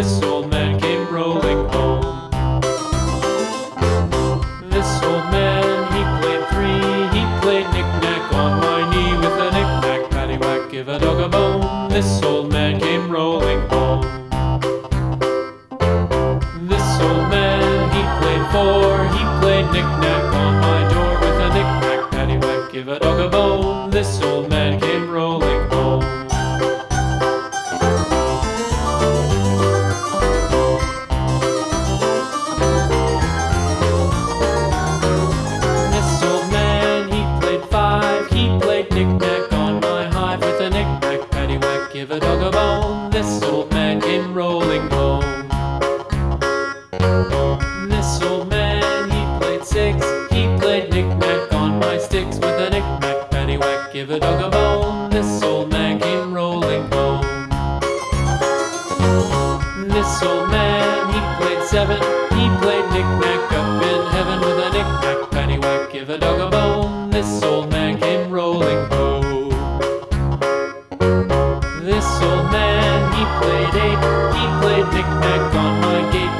This old man came rolling home. This old man, he played three. He played knick-knack on my knee with a knick-knack, paddywhack, give a dog a bone. This old man came rolling home. This old man, he played four. He played knick-knack. This old man, he played six. He played knick-knack on my sticks with a knick-knack, paddywhack, give a dog a bone. This old man came rolling home. This old man, he played seven. He played knick-knack up in heaven with a knick-knack, paddywhack, give a dog a bone. This old man came rolling home. This old man, he played eight. He played knick-knack on my gate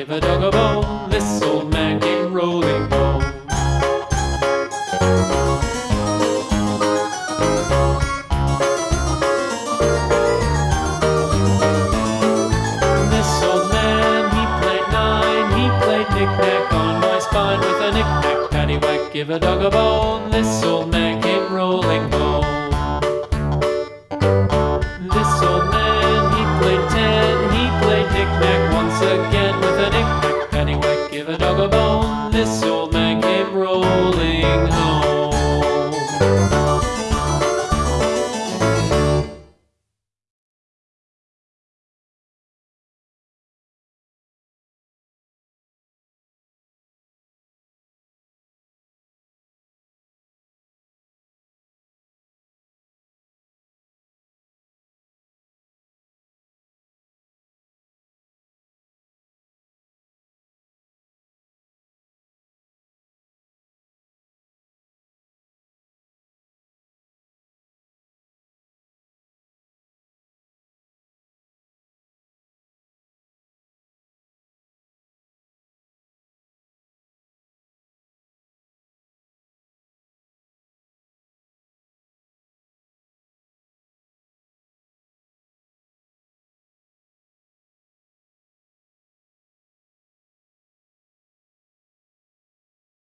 give a dog a bone. This old man came rolling home. This old man, he played nine. He played knick-knack on my spine with a knick-knack, paddywhack, give a dog a bone. This old man came rolling home.